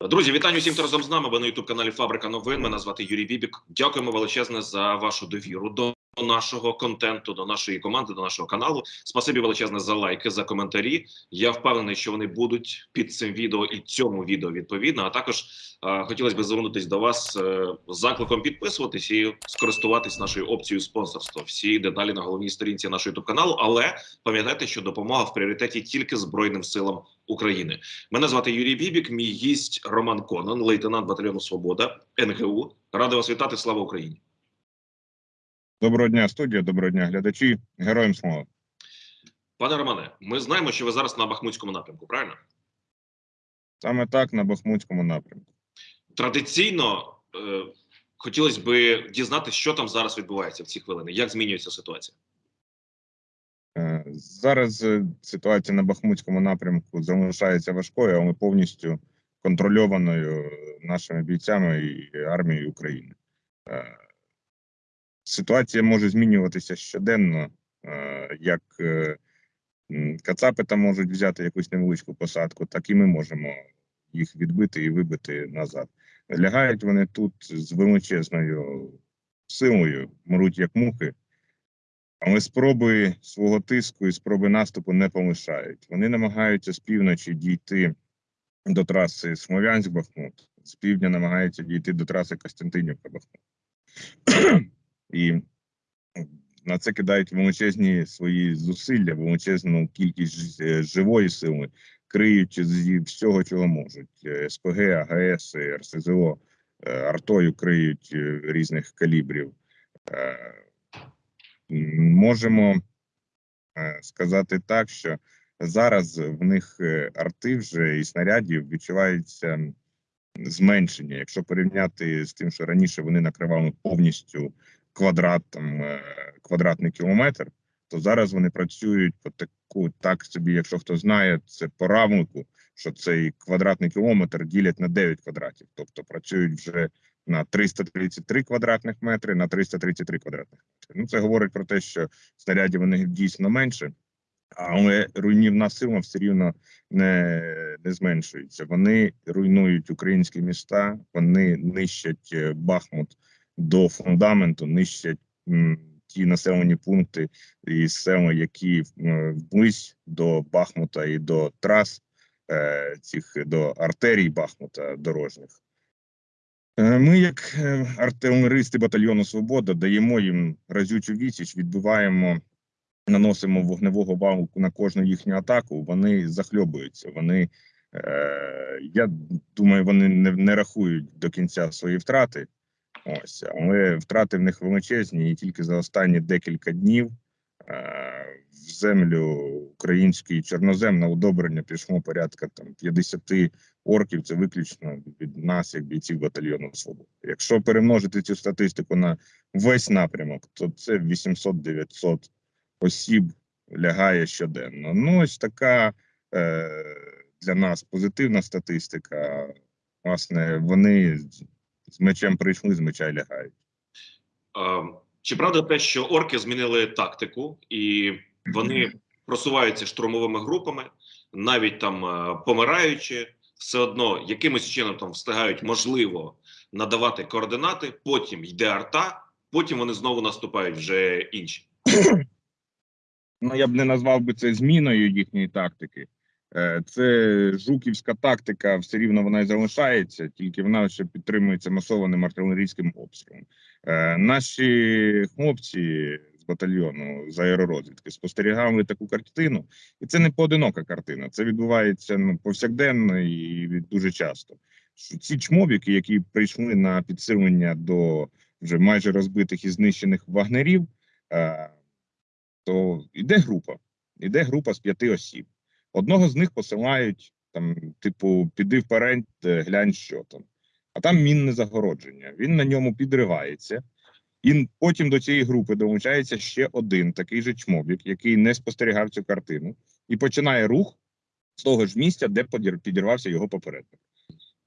Друзі, вітаю всім, хто разом з нами. Ви на youtube каналі Фабрика новин. Мене звати Юрій Бібік. Дякуємо величезне за вашу довіру до нашого контенту, до нашої команди, до нашого каналу. Спасибі величезне за лайки, за коментарі. Я впевнений, що вони будуть під цим відео і цьому відео відповідно. А також е, хотілося б звернутися до вас е, з закликом підписуватись і скористуватись нашою опцією спонсорства. Всі деталі на головній сторінці нашого youtube каналу. Але пам'ятайте, що допомога в пріоритеті тільки Збройним силам України. Мене звати Юрій Бібік, мій гість Роман Конон, лейтенант батальйону Свобода НГУ. Радий вас вітати. Слава Україні! Доброго дня, студія, доброго дня, глядачі. Героям слава. Пане Романе, ми знаємо, що ви зараз на Бахмутському напрямку. Правильно Саме так на Бахмутському напрямку. традиційно е, хотілося б дізнатися, що там зараз відбувається в ці хвилини. Як змінюється ситуація? Е, Зараз е, ситуація на Бахмутському напрямку залишається важкою, але повністю контрольованою нашими бійцями і армією України. Е, Ситуація може змінюватися щоденно, е, як е, Кацапи там можуть взяти якусь невеличку посадку, так і ми можемо їх відбити і вибити назад. Лягають вони тут з величезною силою, мруть як мухи, але спроби свого тиску і спроби наступу не полишають. Вони намагаються з півночі дійти до траси Смолянськ-Бахмут, з півдня намагаються дійти до траси Костянтинівка-Бахмут. І на це кидають величезні свої зусилля, величезну кількість е, живої сили, криють зі всього, чого можуть: Е, СПГ, АГС, РСЗО, е, артою криють різних калібрів. Можемо сказати так, що зараз в них арти вже і снарядів відчувається зменшення. Якщо порівняти з тим, що раніше вони накривали повністю квадрат, там, е, квадратний кілометр, то зараз вони працюють по таку, так собі, якщо хто знає, це по равнику, що цей квадратний кілометр ділять на 9 квадратів, тобто працюють вже на 333 квадратних метри на 333 квадратних метри. Ну це говорить про те, що снарядів них дійсно менше, але руйнівна сила все рівно не, не зменшується. Вони руйнують українські міста, вони нищать е, Бахмут до фундаменту, нищать ті населені пункти і села, які е, вблизь до Бахмута і до трас е, цих до артерій Бахмута дорожніх. Е, Ми, як артилеристи батальйону Свобода, даємо їм разючу відсіч, відбиваємо, наносимо вогневого валу на кожну їхню атаку. Вони захльобуються. Вони, е, я думаю, вони не, не рахують до кінця свої втрати. Ось, але втрати в них величезні, і тільки за останні декілька днів е, в землю український чорнозем на удобрення пішло порядка там 50 орків. Це виключно від нас, як бійців батальйону Свобода. Якщо перемножити цю статистику на весь напрямок, то це 800-900 осіб лягає щоденно. Ну, ось така е, для нас позитивна статистика. Власне, вони з- мечем прийшли, з меча й лягають. Чи правда те, що орки змінили тактику і вони просуваються штурмовими групами, навіть там помираючи, все одно якимось чином там встигають можливо надавати координати. Потім йде арта, потім вони знову наступають вже інші. Ну, я б не назвав би це зміною їхньої тактики. Е, Це жуківська тактика, все рівно вона і залишається, тільки вона ще підтримується масованим артилерійським обстрілом. Е, Наші хлопці з батальйону з аеророзвідки спостерігали таку картину, і це не поодинока картина. Це відбувається ну, повсякденно і дуже часто. Ці чмобіки, які прийшли на підсилення до вже майже розбитих і знищених вагнерів. е, то йде група, йде група з п'яти осіб. Одного з них посилають там, типу, піди вперед, е, глянь, що там. А там мінне загородження. Він на ньому підривається, і потім до цієї групи долучається ще один такий же чмобік, який не спостерігав цю картину, і починає рух з того ж місця, де підірвався його попередник.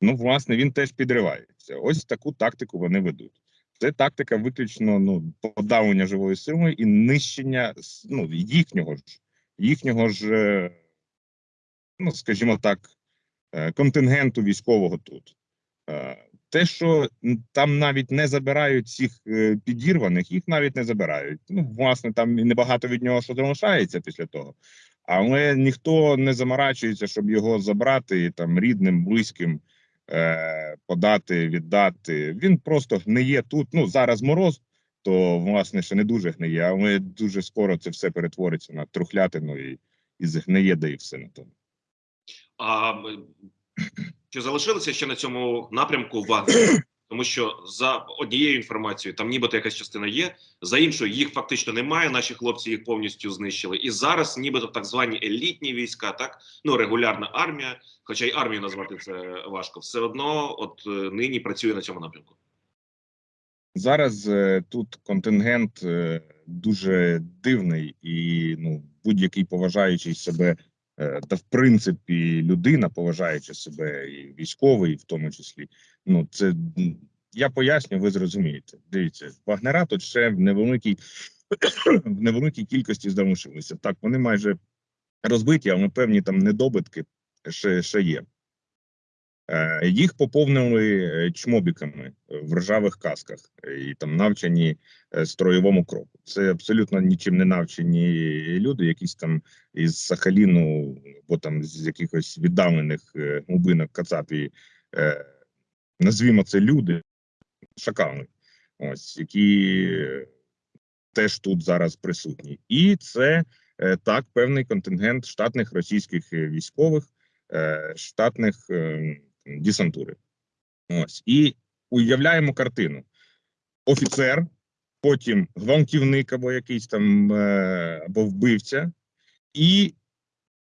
Ну, власне, він теж підривається. Ось таку тактику вони ведуть. Це тактика виключно ну, подавлення живої сили і нищення ну, їхнього ж, їхнього ж, е, ну скажімо так, е, контингенту військового тут. Е, Те, що там навіть не забирають цих е, підірваних, їх навіть не забирають. Ну, власне, там і небагато від нього що залишається після того. Але ніхто не заморачується, щоб його забрати і там рідним, близьким е, подати, віддати. Він просто гниє тут. Ну зараз мороз, то власне ще не дуже гниє, але дуже скоро це все перетвориться на трухлятину і, і згниє, де і все на тому. А чи залишилися ще на цьому напрямку вагнери? Тому що за однією інформацією там нібито якась частина є, за іншою їх фактично немає. Наші хлопці їх повністю знищили. І зараз, нібито так звані елітні війська, так ну регулярна армія, хоча й армію назвати це важко, все одно, от е, нині працює на цьому напрямку. Зараз е, тут контингент е, дуже дивний, і ну будь-який поважаючий себе, та в принципі людина, поважаючи себе, і військовий, в тому числі. Ну це я поясню, ви зрозумієте. Дивіться, вагнера тут ще в невеликій в невеликій кількості залишилися. Так, вони майже розбиті, але певні там недобитки ще, ще є. Е, Їх поповнили е, чмобіками е, в ржавих касках і там навчені строєвому кроку. Це абсолютно нічим не навчені люди, якісь там із Сахаліну, або там з якихось віддалених глибинок Кацапії. Е, Назвімо це люди, шакали, ось які теж тут зараз присутні. І це так певний контингент штатних російських військових, штатних е, десантури. Ось і уявляємо картину: офіцер, потім гвалтівник або якийсь там е, або вбивця, і,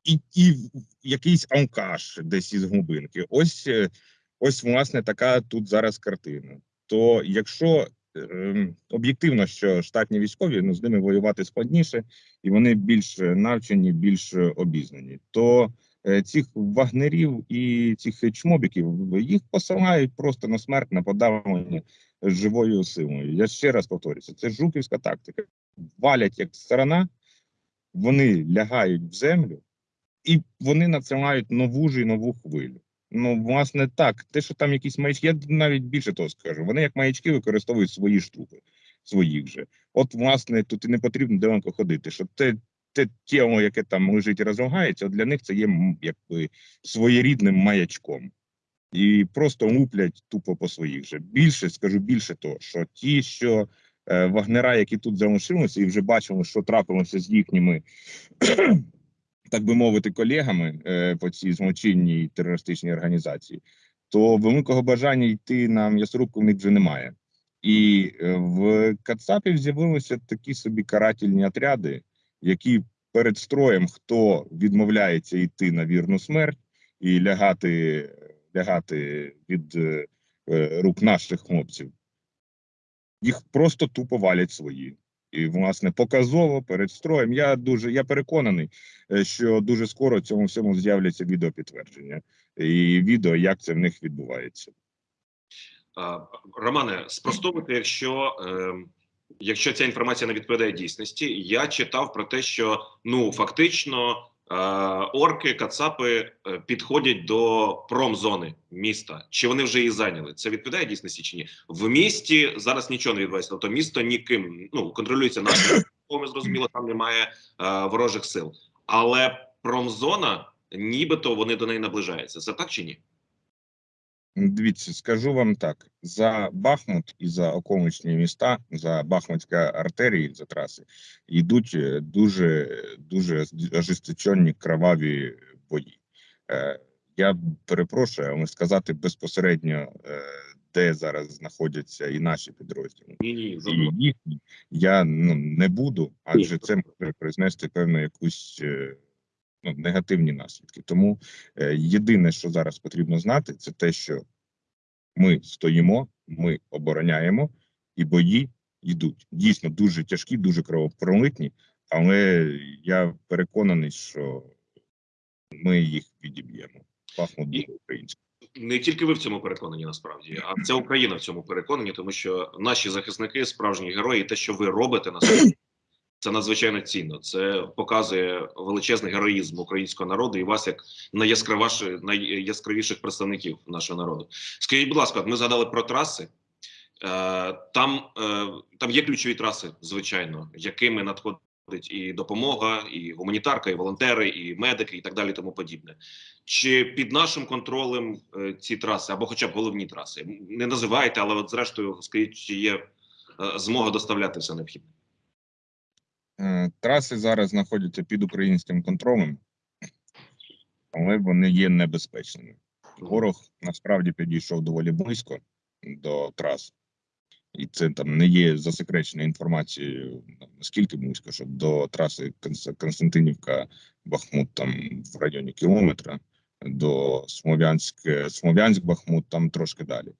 і, і якийсь алкаш десь із глибинки. Ось, е, ось власне така тут зараз картина. То якщо ем, об'єктивно, що штатні військові ну з ними воювати складніше, і вони більш е, навчені, більш е, обізнані, то е, цих вагнерів і цих чмобіків їх посилають просто на смерть, на подавлення живою силою. Я ще раз повторюся, це жуківська тактика. Валять як сторона, вони лягають в землю, і вони надсилають нову ж і нову хвилю. Ну, власне, так, те, що там якісь маячки, я навіть більше того скажу. Вони як маячки використовують свої ж трупи, своїх же. От, власне, тут і не потрібно далеко ходити. Що те, те тіло, яке там лежить і розлагається, для них це є якби своєрідним маячком. І просто луплять тупо по своїх же. Більше скажу більше того, що ті, що е, вагнера, які тут залишилися, і вже бачили, що трапилося з їхніми так би мовити, колегами е, по цій злочинній терористичній організації, то великого бажання йти на м'ясорубку в них вже немає. І е, в Кацапів з'явилися такі собі карательні отряди, які перед строєм, хто відмовляється йти на вірну смерть і лягати, лягати від е, е, рук наших хлопців, їх просто тупо валять свої. І, власне, показово перед строєм. Я дуже я переконаний, е, що дуже скоро цьому всьому з'являться відеопідтвердження і відео, як це в них відбувається. Романе, спростовуйте, якщо, е, якщо ця інформація не відповідає дійсності, я читав про те, що ну фактично е, орки, кацапи е, підходять до промзони міста. Чи вони вже її зайняли? Це відповідає дійсності чи ні? В місті зараз нічого не відбувається. Тобто місто ніким ну контролюється нашим. Ми зрозуміло, там немає е, ворожих сил, але промзона, нібито вони до неї наближаються. Це так чи ні? Дивіться, скажу вам так: за Бахмут і за околичні міста, за Бахмутська артерії, за траси, йдуть е, дуже дуже ожесточені кроваві бої. Е, я перепрошую, але сказати безпосередньо, е, де зараз знаходяться і наші підрозділи. Ні, ні, і їхні я ну не буду, адже це може признести певну якусь ну, негативні наслідки. Тому е, єдине, що зараз потрібно знати, це те, що ми стоїмо, ми обороняємо, і бої йдуть. Дійсно дуже тяжкі, дуже кровопролитні, але я переконаний, що ми їх відіб'ємо. Бахмут буде український. не тільки ви в цьому переконані, насправді, а вся Україна в цьому переконані, тому що наші захисники справжні герої, і те, що ви робите, насправді Це надзвичайно цінно. Це показує величезний героїзм українського народу і вас як найяскравіших, представників нашого народу. Скажіть, будь ласка, ми згадали про траси. Е, Там, е, там є ключові траси, звичайно, якими надходить і допомога, і гуманітарка, і волонтери, і медики, і так далі, тому подібне. Чи під нашим контролем е, ці траси, або хоча б головні траси? Не називайте, але от зрештою, скажіть, чи є змога доставляти все необхідне? Траси зараз знаходяться під українським контролем, але вони є небезпечними. Ворог насправді підійшов доволі близько до трас, і це там не є засекреченою інформацією наскільки близько, що до траси Константинівка Бахмут там в районі кілометра, до Смов'янськ, Смов'янськ Бахмут там трошки далі.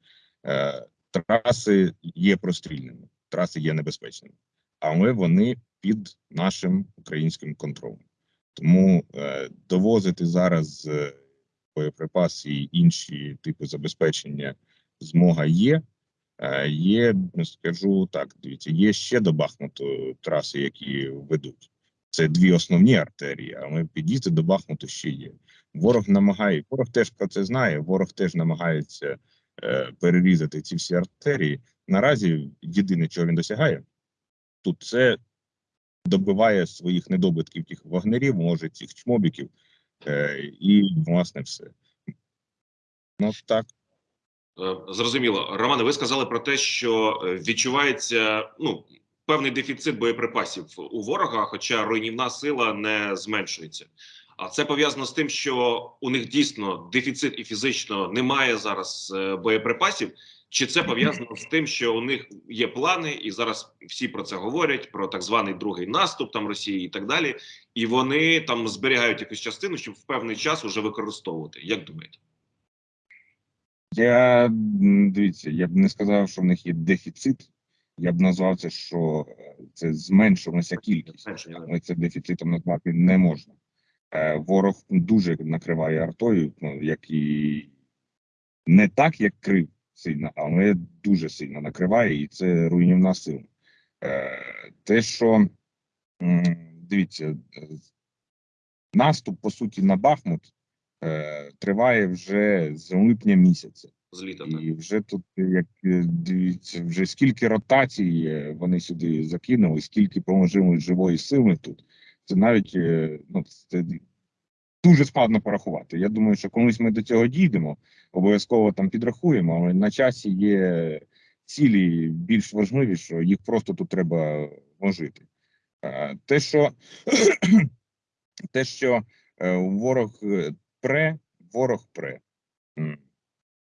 Е, Траси є прострільними, траси є небезпечними, але вони під нашим українським контролем. Тому е, довозити зараз е, боєприпаси і інші типи забезпечення змога є. Е, Є, скажу так, дивіться, є ще до Бахмуту траси, які ведуть. Це дві основні артерії, але під'їзди до Бахмуту ще є. Ворог намагає, ворог теж про це знає. Ворог теж намагається е, перерізати ці всі артерії. Наразі єдине, чого він досягає, тут це добиває своїх недобитків тих вагнерів, може цих чмобіків, е, і власне все. Ну так. Е, Зрозуміло, Романе, ви сказали про те, що е, відчувається ну певний дефіцит боєприпасів у ворога, хоча руйнівна сила не зменшується. А це пов'язано з тим, що у них дійсно дефіцит і фізично немає зараз боєприпасів. Чи це пов'язано з тим, що у них є плани, і зараз всі про це говорять: про так званий другий наступ там Росії і так далі, і вони там зберігають якусь частину, щоб в певний час уже використовувати. Як думаєте? Я дивіться, я б не сказав, що в них є дефіцит. Я б назвав це, що е, це зменшилася кількість, але це дефіцитом назвати не можна. Е, Ворог дуже накриває артою, ну як і не так, як крив сильно, але дуже сильно накриває, і це руйнівна сила. Е, Те, що дивіться, е, наступ по суті на Бахмут е, триває вже з липня місяця. З літа так. І вже тут, як дивіться, вже скільки ротацій вони сюди закинули, скільки поможили живої сили тут. Це навіть ну, це дуже складно порахувати. Я думаю, що колись ми до цього дійдемо, обов'язково там підрахуємо, але на часі є цілі більш важливі, що їх просто тут треба вложити. Е, Те, що те, що е, ворог е, пре, ворог пре.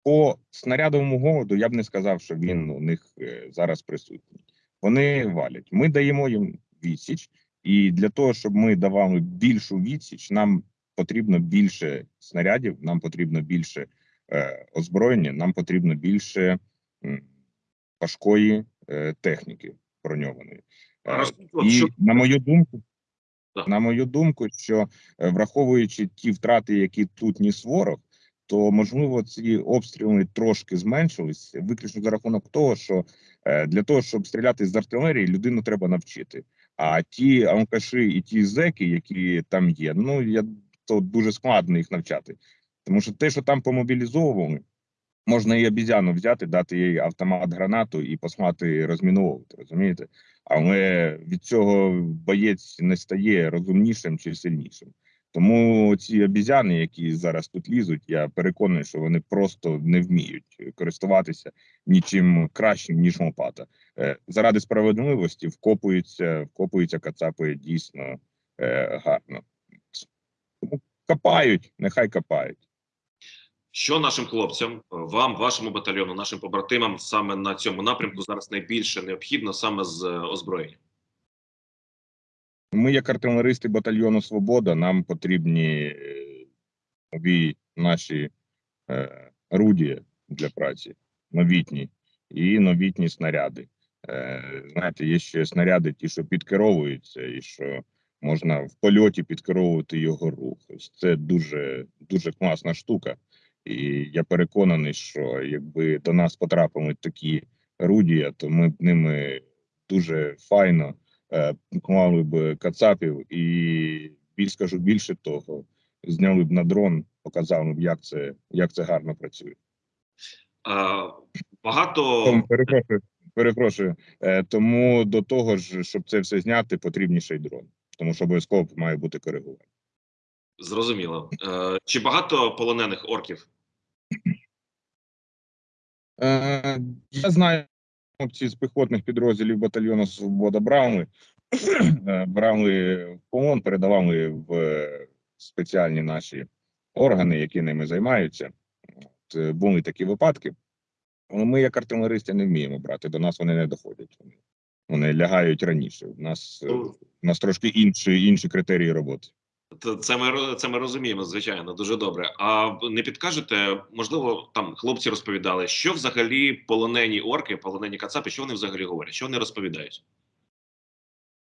По снарядовому голоду я б не сказав, що він у них зараз присутній. Вони валять. Ми даємо їм відсіч, і для того, щоб ми давали більшу відсіч, нам потрібно більше снарядів, нам потрібно більше е, озброєння, нам потрібно більше м, важкої е, техніки броньованої. Е, і на мою думку, на мою думку, що е, враховуючи ті втрати, які тут ніс ворог, то можливо ці обстріли трошки зменшились, виключно за рахунок того, що е, для того, щоб стріляти з артилерії, людину треба навчити. А ті алкаші і ті зеки, які там є, ну я то дуже складно їх навчати, тому що те, що там помобілізовували. Можна і обізяну взяти, дати їй автомат гранату і послати розміновувати, розумієте? Але від цього боєць не стає розумнішим чи сильнішим. Тому ці обізяни, які зараз тут лізуть, я переконаний, що вони просто не вміють користуватися нічим кращим, ніж лопата. Е, Заради справедливості вкопуються, вкопуються кацапи дійсно е, гарно. Тому копають, нехай копають. Що нашим хлопцям, вам, вашому батальйону, нашим побратимам саме на цьому напрямку зараз найбільше необхідно саме з е, озброєнням? Ми, як артилеристи батальйону Свобода, нам потрібні е, нові наші е, орудія для праці, новітні і новітні снаряди. Е, знаєте, є ще снаряди, ті, що підкеровуються, і що можна в польоті підкеровувати його рух. Це дуже дуже класна штука. І я переконаний, що якби до нас потрапили такі орудія, то ми б ними дуже файно е, клали б кацапів і більш скажу більше того, зняли б на дрон, показали б, як це, як це гарно працює. Е, Багато Тому перепрошую, перепрошую. Е, тому до того ж, щоб це все зняти, потрібніший дрон, тому що обов'язково має бути коригування. зрозуміло. Е, Чи багато полонених орків? Е, я знаю, хлопці з піхотних підрозділів батальйону Свобода брали, е, брали в полон, передавали в спеціальні наші органи, які ними займаються. От, були такі випадки. Але ми, як артилеристи, не вміємо брати. До нас вони не доходять. Вони, лягають раніше. У нас, е, у нас трошки інші, інші критерії роботи. Це ми це ми розуміємо, звичайно, дуже добре. А не підкажете, можливо, там хлопці розповідали, що взагалі полонені орки, полонені кацапи, що вони взагалі говорять? Що вони розповідають?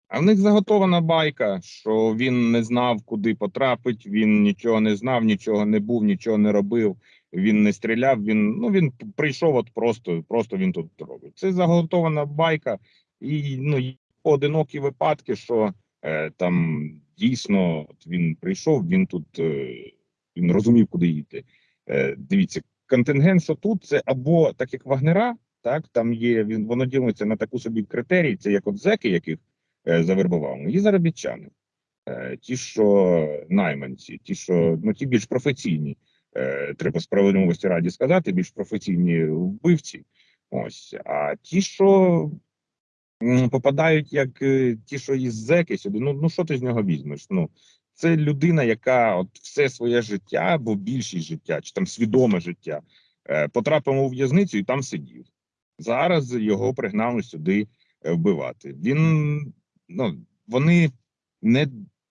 А в них заготована байка, що він не знав, куди потрапить, він нічого не знав, нічого не був, нічого не робив. Він не стріляв. Він ну він прийшов, от просто, просто він тут робить. Це заготована байка, і ну і поодинокі випадки, що е, там дійсно от він прийшов, він тут е, він розумів, куди йти. Е, дивіться, контингент, що тут це або так як вагнера, так там є. Він воно ділиться на таку собі критерії. Це як от зеки, яких е, завербували, і заробітчани. Е, Ті, що найманці, ті, що ну ті більш професійні, е, треба справедливості раді сказати, більш професійні вбивці. Ось, а ті, що попадають як е, ті, що із зеки сюди, ну, ну що ти з нього візьмеш? Ну це людина, яка от все своє життя, або більшість життя, чи там свідоме життя, е, потрапив у в'язницю і там сидів. Зараз його пригнали сюди е, вбивати. Він ну вони не,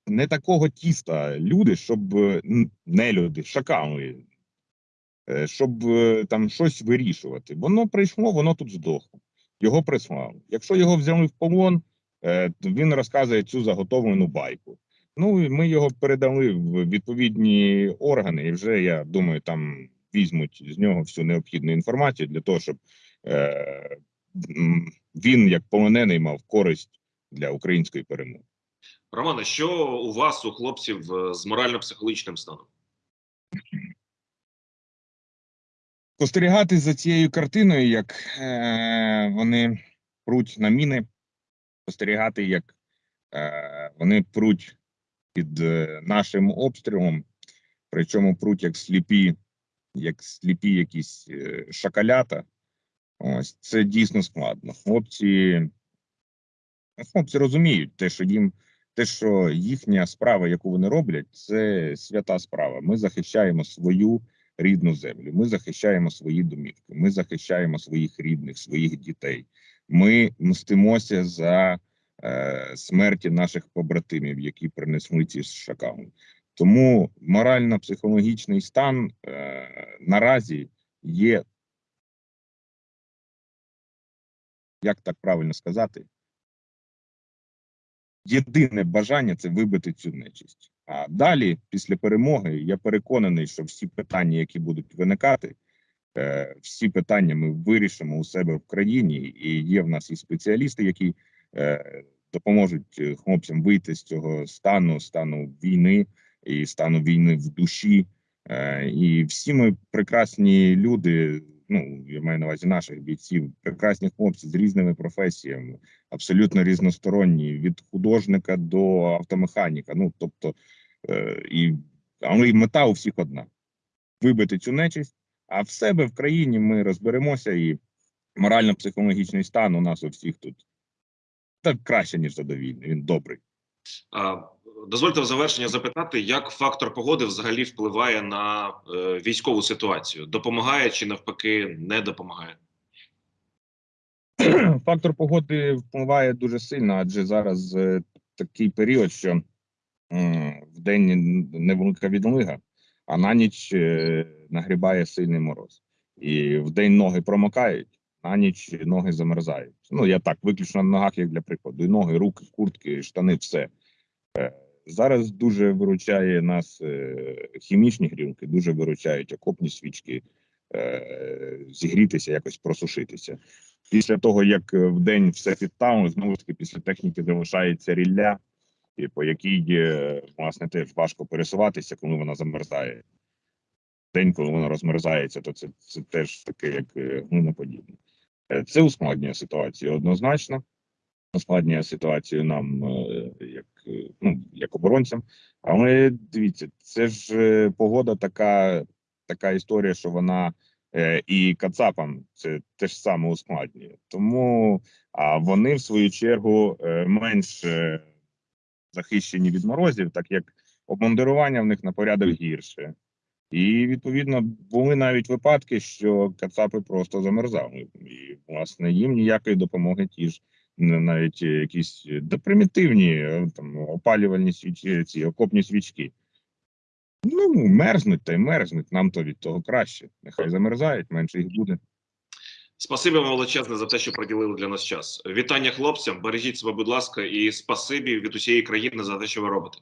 не такого тіста люди, щоб не люди, шакали, щоб там щось вирішувати. Воно прийшло, воно тут здохло. Його прислали. Якщо його взяли в полон, е, він розказує цю заготовлену байку. Ну і ми його передали в відповідні органи, і вже я думаю, там візьмуть з нього всю необхідну інформацію для того, щоб е, він, як полонений, мав користь для української перемоги. Романе, що у вас, у хлопців е, з морально-психологічним станом? Спостерігати за цією картиною, як е, вони пруть на міни, спостерігати, як е, вони пруть під е, нашим обстрілом, причому пруть як сліпі, як сліпі якісь е, шакалята. Ось це дійсно складно. Хлопці, хлопці розуміють те, що їм те, що їхня справа, яку вони роблять, це свята справа. Ми захищаємо свою рідну землю. Ми захищаємо свої домівки. Ми захищаємо своїх рідних, своїх дітей. Ми мстимося за е, смерті наших побратимів, які принесли ці шакали. Тому морально-психологічний стан е, наразі є. Як так правильно сказати? Єдине бажання це вибити цю нечисть. А далі, після перемоги, я переконаний, що всі питання, які будуть виникати, е, всі питання ми вирішимо у себе в країні, і є в нас і спеціалісти, які е, допоможуть е, хлопцям вийти з цього стану, стану війни і стану війни в душі. І всі ми прекрасні люди. Ну я маю на увазі наших бійців, прекрасні хлопці з різними професіями, абсолютно різносторонні, від художника до автомеханіка. Ну тобто, е, і але й мета у всіх одна: вибити цю нечисть. А в себе в країні ми розберемося, і морально-психологічний стан у нас у всіх тут так краще ніж задовільний. Він добрий. А, дозвольте в завершення запитати, як фактор погоди взагалі впливає на е, військову ситуацію? Допомагає чи навпаки не допомагає? Фактор погоди впливає дуже сильно, адже зараз е, такий період, що м, в день невелика відлига, а на ніч е, нагрібає сильний мороз. І в день ноги промокають, на ніч ноги замерзають. Ну я так, виключно на ногах, як для прикладу. І ноги, руки, куртки, штани, все. Зараз дуже виручає нас е, хімічні грілки, дуже виручають окопні свічки, е, зігрітися, якось просушитися. Після того, як е, в день все підтануло, знову ж таки після техніки залишається рілля, по якій власне теж важко пересуватися, коли вона замерзає. День, коли вона розмерзається, то це, це теж таке, як глиноподібне. Це ускладнює ситуацію однозначно. Ускладнює ситуацію нам, е, як, е, ну, як оборонцям. Але дивіться, це ж е, погода така, така історія, що вона і Кацапам це теж саме ускладнює. Тому а вони, в свою чергу, менш захищені від морозів, так як обмундирування в них на порядок гірше. І відповідно були навіть випадки, що кацапи просто замерзали, і власне їм ніякої допомоги ті ж навіть е, якісь е, да, примітивні е, там опалювальні свічки, ці окопні свічки. Ну, мерзнуть та й мерзнуть. Нам то від того краще. Нехай замерзають, менше їх буде. Спасибі вам величезне за те, що приділили для нас час. Вітання хлопцям, бережіть себе, будь ласка, і спасибі від усієї країни за те, що ви робите.